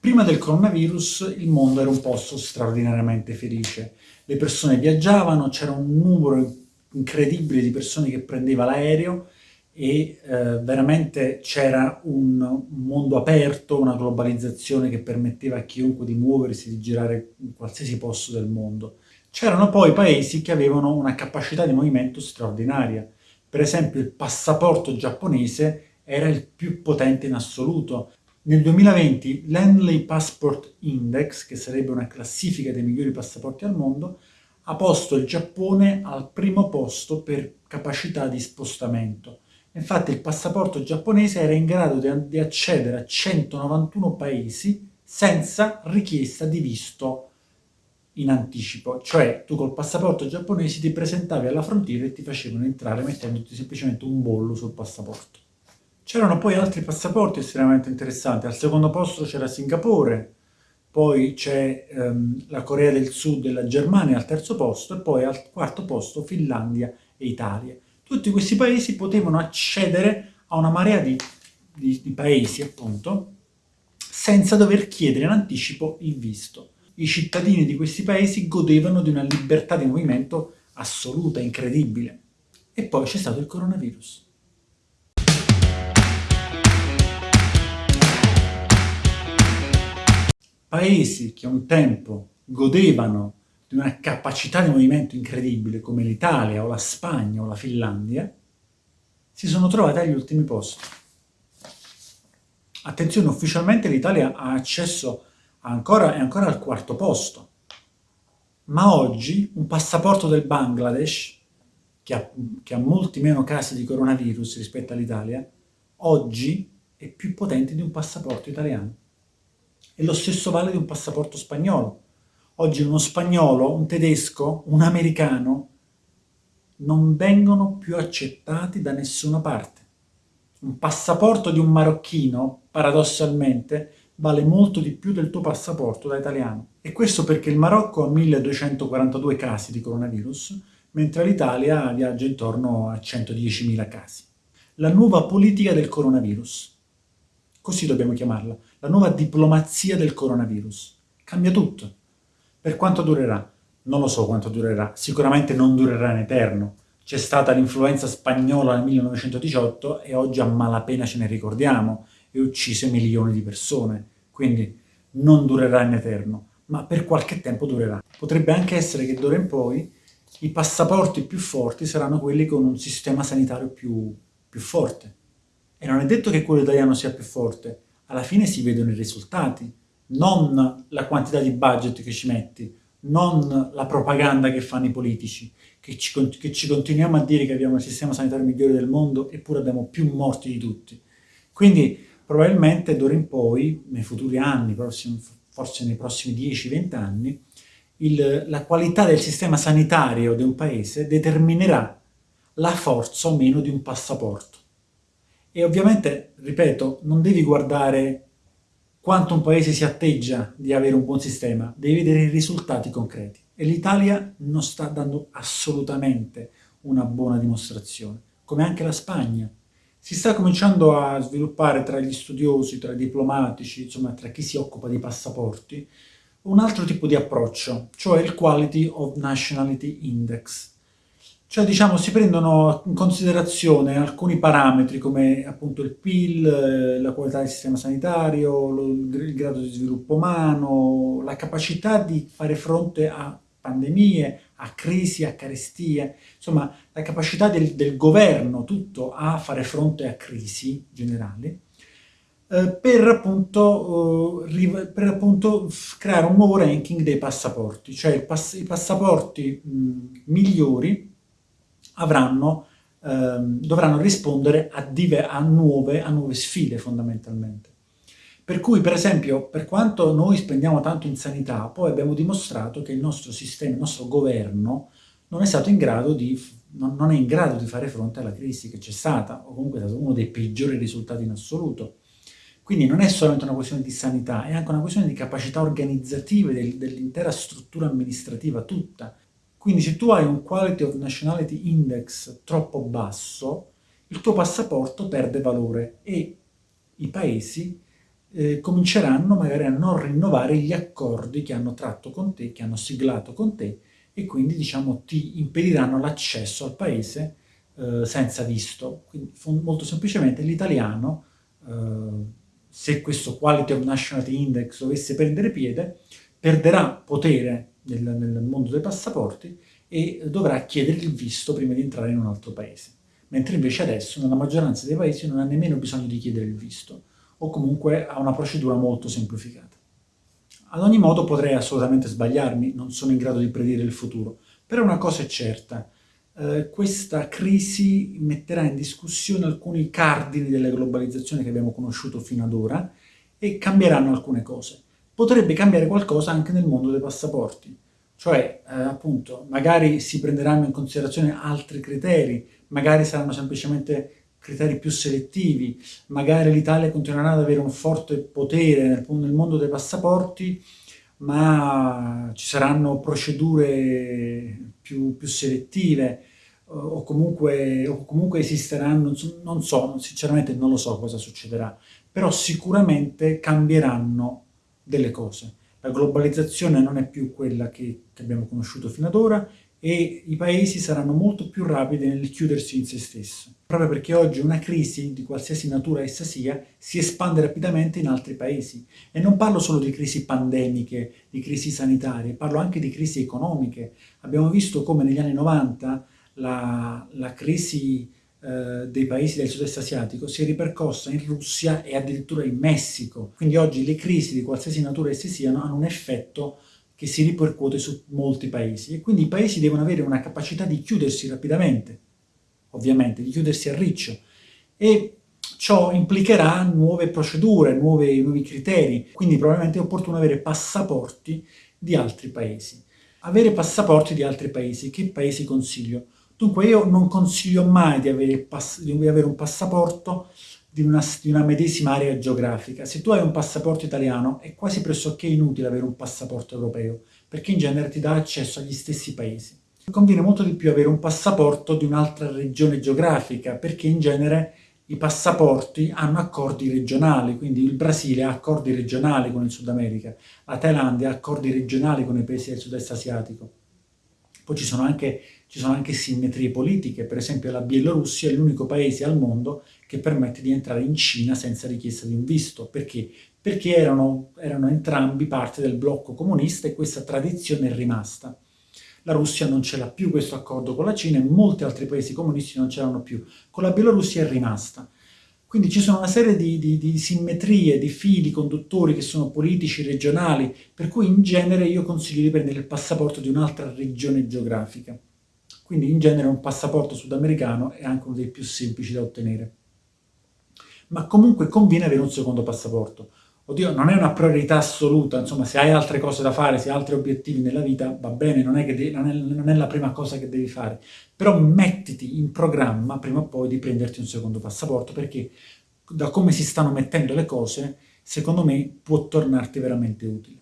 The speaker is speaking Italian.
Prima del coronavirus il mondo era un posto straordinariamente felice. Le persone viaggiavano, c'era un numero incredibile di persone che prendeva l'aereo e eh, veramente c'era un mondo aperto, una globalizzazione che permetteva a chiunque di muoversi, di girare in qualsiasi posto del mondo. C'erano poi paesi che avevano una capacità di movimento straordinaria. Per esempio il passaporto giapponese era il più potente in assoluto. Nel 2020 l'Henley Passport Index, che sarebbe una classifica dei migliori passaporti al mondo, ha posto il Giappone al primo posto per capacità di spostamento. Infatti il passaporto giapponese era in grado di, di accedere a 191 paesi senza richiesta di visto in anticipo, cioè tu col passaporto giapponese ti presentavi alla frontiera e ti facevano entrare mettendoti semplicemente un bollo sul passaporto. C'erano poi altri passaporti estremamente interessanti, al secondo posto c'era Singapore, poi c'è ehm, la Corea del Sud e la Germania al terzo posto, e poi al quarto posto Finlandia e Italia. Tutti questi paesi potevano accedere a una marea di, di, di paesi, appunto, senza dover chiedere in anticipo il visto. I cittadini di questi paesi godevano di una libertà di movimento assoluta, incredibile. E poi c'è stato il coronavirus. Paesi che un tempo godevano di una capacità di movimento incredibile come l'Italia o la Spagna o la Finlandia, si sono trovati agli ultimi posti. Attenzione, ufficialmente l'Italia ha accesso ancora, è ancora al quarto posto, ma oggi un passaporto del Bangladesh, che ha, che ha molti meno casi di coronavirus rispetto all'Italia, oggi è più potente di un passaporto italiano. E lo stesso vale di un passaporto spagnolo. Oggi uno spagnolo, un tedesco, un americano non vengono più accettati da nessuna parte. Un passaporto di un marocchino, paradossalmente, vale molto di più del tuo passaporto da italiano. E questo perché il Marocco ha 1242 casi di coronavirus, mentre l'Italia viaggia intorno a 110.000 casi. La nuova politica del coronavirus. Così dobbiamo chiamarla la nuova diplomazia del coronavirus. Cambia tutto. Per quanto durerà? Non lo so quanto durerà, sicuramente non durerà in eterno. C'è stata l'influenza spagnola nel 1918 e oggi a malapena ce ne ricordiamo e uccise milioni di persone, quindi non durerà in eterno, ma per qualche tempo durerà. Potrebbe anche essere che d'ora in poi i passaporti più forti saranno quelli con un sistema sanitario più, più forte. E non è detto che quello italiano sia più forte, alla fine si vedono i risultati, non la quantità di budget che ci metti, non la propaganda che fanno i politici, che ci, che ci continuiamo a dire che abbiamo il sistema sanitario migliore del mondo eppure abbiamo più morti di tutti. Quindi probabilmente d'ora in poi, nei futuri anni, forse nei prossimi 10-20 anni, il, la qualità del sistema sanitario di un paese determinerà la forza o meno di un passaporto. E ovviamente, ripeto, non devi guardare quanto un paese si atteggia di avere un buon sistema, devi vedere i risultati concreti. E l'Italia non sta dando assolutamente una buona dimostrazione, come anche la Spagna. Si sta cominciando a sviluppare tra gli studiosi, tra i diplomatici, insomma tra chi si occupa di passaporti, un altro tipo di approccio, cioè il Quality of Nationality Index. Cioè, diciamo, si prendono in considerazione alcuni parametri come appunto il PIL, eh, la qualità del sistema sanitario, il grado di sviluppo umano, la capacità di fare fronte a pandemie, a crisi, a carestie, insomma la capacità del, del governo tutto a fare fronte a crisi generali, eh, per, appunto, eh, per appunto creare un nuovo ranking dei passaporti, cioè i passaporti migliori avranno, ehm, dovranno rispondere a, a, nuove, a nuove sfide fondamentalmente. Per cui, per esempio, per quanto noi spendiamo tanto in sanità, poi abbiamo dimostrato che il nostro sistema, il nostro governo, non è stato in grado di, non è in grado di fare fronte alla crisi che c'è stata, o comunque è stato uno dei peggiori risultati in assoluto. Quindi non è solamente una questione di sanità, è anche una questione di capacità organizzative del, dell'intera struttura amministrativa tutta, quindi se tu hai un Quality of Nationality Index troppo basso, il tuo passaporto perde valore e i paesi eh, cominceranno magari a non rinnovare gli accordi che hanno tratto con te, che hanno siglato con te, e quindi diciamo ti impediranno l'accesso al paese eh, senza visto. Quindi molto semplicemente l'italiano, eh, se questo Quality of Nationality Index dovesse prendere piede, perderà potere nel, nel mondo dei passaporti e dovrà chiedere il visto prima di entrare in un altro paese. Mentre invece adesso nella maggioranza dei paesi non ha nemmeno bisogno di chiedere il visto, o comunque ha una procedura molto semplificata. Ad ogni modo potrei assolutamente sbagliarmi, non sono in grado di predire il futuro, però una cosa è certa, eh, questa crisi metterà in discussione alcuni cardini della globalizzazione che abbiamo conosciuto fino ad ora e cambieranno alcune cose. Potrebbe cambiare qualcosa anche nel mondo dei passaporti, cioè eh, appunto magari si prenderanno in considerazione altri criteri, magari saranno semplicemente criteri più selettivi, magari l'Italia continuerà ad avere un forte potere nel, nel mondo dei passaporti, ma ci saranno procedure più, più selettive o comunque, o comunque, esisteranno, non so, sinceramente non lo so cosa succederà, però sicuramente cambieranno delle cose. La globalizzazione non è più quella che, che abbiamo conosciuto fino ad ora e i paesi saranno molto più rapidi nel chiudersi in se stesso, proprio perché oggi una crisi, di qualsiasi natura essa sia, si espande rapidamente in altri paesi. E non parlo solo di crisi pandemiche, di crisi sanitarie, parlo anche di crisi economiche. Abbiamo visto come negli anni 90 la, la crisi eh, dei paesi del sud-est asiatico si è ripercossa in Russia e addirittura in Messico. Quindi oggi le crisi di qualsiasi natura esse siano hanno un effetto che si ripercuote su molti paesi e quindi i paesi devono avere una capacità di chiudersi rapidamente, ovviamente, di chiudersi a riccio e ciò implicherà nuove procedure, nuove, nuovi criteri, quindi probabilmente è opportuno avere passaporti di altri paesi. Avere passaporti di altri paesi, che paesi consiglio? Dunque io non consiglio mai di avere, di avere un passaporto di una, di una, medesima area geografica. Se tu hai un passaporto italiano è quasi pressoché inutile avere un passaporto europeo, perché in genere ti dà accesso agli stessi paesi. Conviene molto di più avere un passaporto di un'altra regione geografica, perché in genere i passaporti hanno accordi regionali, quindi il Brasile ha accordi regionali con il Sud America, la Thailandia ha accordi regionali con i paesi del sud-est asiatico. Poi ci sono, anche, ci sono anche simmetrie politiche, per esempio la Bielorussia è l'unico paese al mondo che permette di entrare in Cina senza richiesta di un visto. Perché? Perché erano, erano entrambi parte del blocco comunista e questa tradizione è rimasta. La Russia non ce l'ha più questo accordo con la Cina e molti altri paesi comunisti non ce l'hanno più. Con la Bielorussia è rimasta. Quindi ci sono una serie di, di, di, simmetrie, di fili conduttori che sono politici, regionali, per cui in genere io consiglio di prendere il passaporto di un'altra regione geografica. Quindi in genere un passaporto sudamericano è anche uno dei più semplici da ottenere. Ma comunque conviene avere un secondo passaporto. Oddio, non è una priorità assoluta, insomma, se hai altre cose da fare, se hai altri obiettivi nella vita, va bene, non è, devi, non, è, non è, la prima cosa che devi fare. Però mettiti in programma, prima o poi, di prenderti un secondo passaporto, perché da come si stanno mettendo le cose, secondo me, può tornarti veramente utile.